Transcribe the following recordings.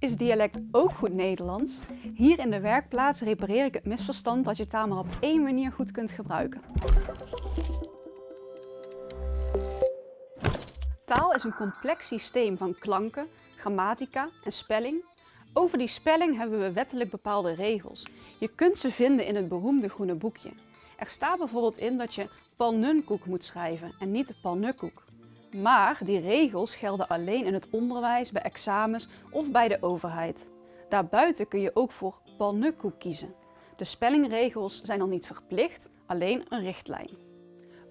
Is dialect ook goed Nederlands? Hier in de werkplaats repareer ik het misverstand dat je taal maar op één manier goed kunt gebruiken. Taal is een complex systeem van klanken, grammatica en spelling. Over die spelling hebben we wettelijk bepaalde regels. Je kunt ze vinden in het beroemde groene boekje. Er staat bijvoorbeeld in dat je palnunkoek moet schrijven en niet palnukkoek. Maar die regels gelden alleen in het onderwijs, bij examens of bij de overheid. Daarbuiten kun je ook voor palnukkoek kiezen. De spellingregels zijn dan niet verplicht, alleen een richtlijn.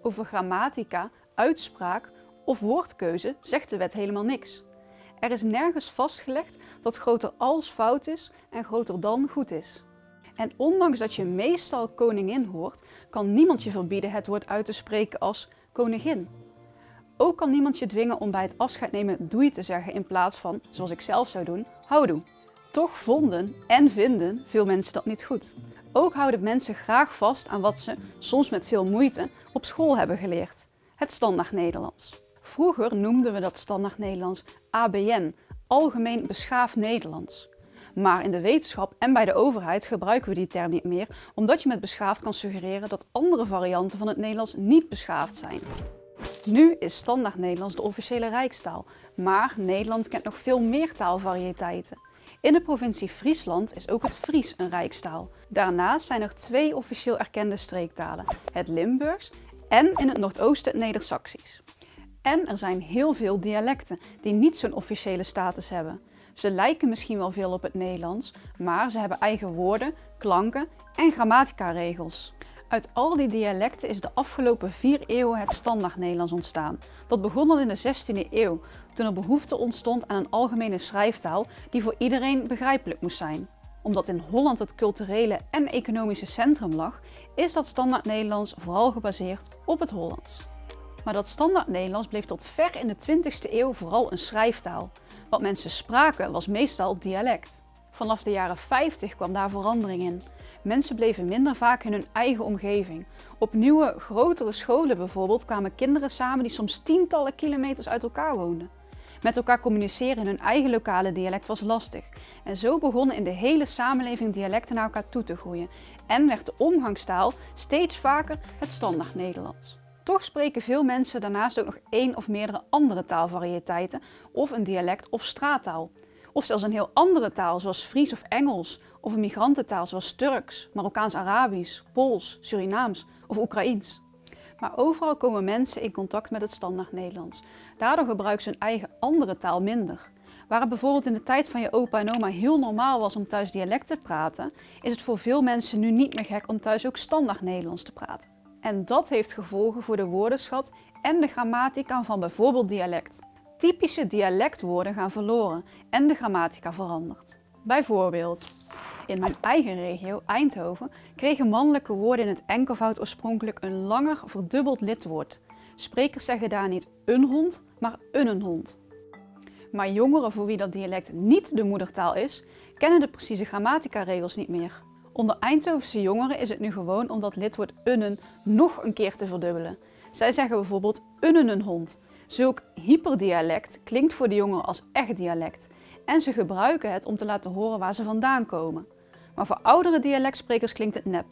Over grammatica, uitspraak of woordkeuze zegt de wet helemaal niks. Er is nergens vastgelegd dat groter als fout is en groter dan goed is. En ondanks dat je meestal koningin hoort, kan niemand je verbieden het woord uit te spreken als koningin. Ook kan niemand je dwingen om bij het afscheid nemen doei te zeggen in plaats van, zoals ik zelf zou doen, houdoe. Toch vonden en vinden veel mensen dat niet goed. Ook houden mensen graag vast aan wat ze, soms met veel moeite, op school hebben geleerd. Het standaard Nederlands. Vroeger noemden we dat standaard Nederlands ABN, Algemeen Beschaafd Nederlands. Maar in de wetenschap en bij de overheid gebruiken we die term niet meer, omdat je met beschaafd kan suggereren dat andere varianten van het Nederlands niet beschaafd zijn. Nu is standaard Nederlands de officiële rijkstaal, maar Nederland kent nog veel meer taalvarieteiten. In de provincie Friesland is ook het Fries een rijkstaal. Daarnaast zijn er twee officieel erkende streektalen, het Limburgs en in het Noordoosten het Neder-Saxisch. En er zijn heel veel dialecten die niet zo'n officiële status hebben. Ze lijken misschien wel veel op het Nederlands, maar ze hebben eigen woorden, klanken en grammatica-regels. Uit al die dialecten is de afgelopen vier eeuwen het standaard Nederlands ontstaan. Dat begon al in de 16e eeuw, toen er behoefte ontstond aan een algemene schrijftaal die voor iedereen begrijpelijk moest zijn. Omdat in Holland het culturele en economische centrum lag, is dat standaard Nederlands vooral gebaseerd op het Hollands. Maar dat standaard Nederlands bleef tot ver in de 20e eeuw vooral een schrijftaal. Wat mensen spraken was meestal dialect. Vanaf de jaren 50 kwam daar verandering in. Mensen bleven minder vaak in hun eigen omgeving. Op nieuwe, grotere scholen bijvoorbeeld kwamen kinderen samen die soms tientallen kilometers uit elkaar woonden. Met elkaar communiceren in hun eigen lokale dialect was lastig. En zo begonnen in de hele samenleving dialecten naar elkaar toe te groeien. En werd de omgangstaal steeds vaker het standaard Nederlands. Toch spreken veel mensen daarnaast ook nog één of meerdere andere taalvarieteiten of een dialect of straattaal. Of zelfs een heel andere taal zoals Fries of Engels of een migrantentaal zoals Turks, Marokkaans-Arabisch, Pools, Surinaams of Oekraïens. Maar overal komen mensen in contact met het standaard Nederlands. Daardoor gebruiken ze hun eigen andere taal minder. Waar het bijvoorbeeld in de tijd van je opa en oma heel normaal was om thuis dialect te praten, is het voor veel mensen nu niet meer gek om thuis ook standaard Nederlands te praten. En dat heeft gevolgen voor de woordenschat en de grammatica van bijvoorbeeld dialect. Typische dialectwoorden gaan verloren en de grammatica verandert. Bijvoorbeeld, in mijn eigen regio, Eindhoven, kregen mannelijke woorden in het enkelvoud oorspronkelijk een langer verdubbeld lidwoord. Sprekers zeggen daar niet een hond, maar een hond. Maar jongeren voor wie dat dialect niet de moedertaal is, kennen de precieze grammatica-regels niet meer. Onder Eindhovense jongeren is het nu gewoon om dat lidwoord unnen nog een keer te verdubbelen. Zij zeggen bijvoorbeeld unnen een hond. Zulk hyperdialect klinkt voor de jongeren als echt dialect en ze gebruiken het om te laten horen waar ze vandaan komen. Maar voor oudere dialectsprekers klinkt het nep.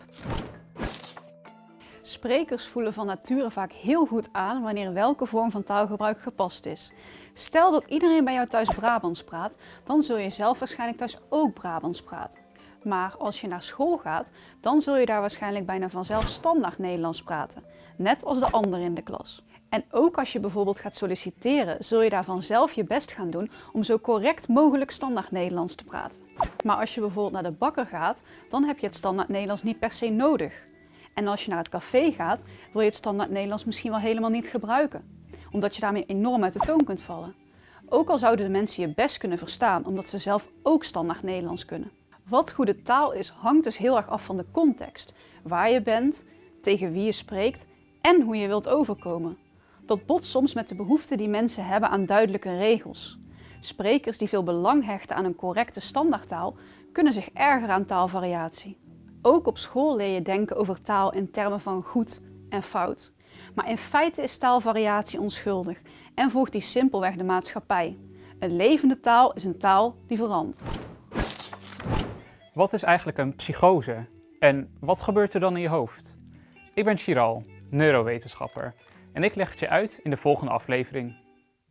Sprekers voelen van nature vaak heel goed aan wanneer welke vorm van taalgebruik gepast is. Stel dat iedereen bij jou thuis Brabants praat, dan zul je zelf waarschijnlijk thuis ook Brabants praten. Maar als je naar school gaat, dan zul je daar waarschijnlijk bijna vanzelf standaard Nederlands praten. Net als de anderen in de klas. En ook als je bijvoorbeeld gaat solliciteren, zul je daar vanzelf je best gaan doen om zo correct mogelijk standaard Nederlands te praten. Maar als je bijvoorbeeld naar de bakker gaat, dan heb je het standaard Nederlands niet per se nodig. En als je naar het café gaat, wil je het standaard Nederlands misschien wel helemaal niet gebruiken. Omdat je daarmee enorm uit de toon kunt vallen. Ook al zouden de mensen je best kunnen verstaan, omdat ze zelf ook standaard Nederlands kunnen. Wat goede taal is, hangt dus heel erg af van de context. Waar je bent, tegen wie je spreekt en hoe je wilt overkomen. Dat botst soms met de behoefte die mensen hebben aan duidelijke regels. Sprekers die veel belang hechten aan een correcte standaardtaal kunnen zich erger aan taalvariatie. Ook op school leer je denken over taal in termen van goed en fout. Maar in feite is taalvariatie onschuldig en volgt die simpelweg de maatschappij. Een levende taal is een taal die verandert. Wat is eigenlijk een psychose? En wat gebeurt er dan in je hoofd? Ik ben Chiral, neurowetenschapper en ik leg het je uit in de volgende aflevering.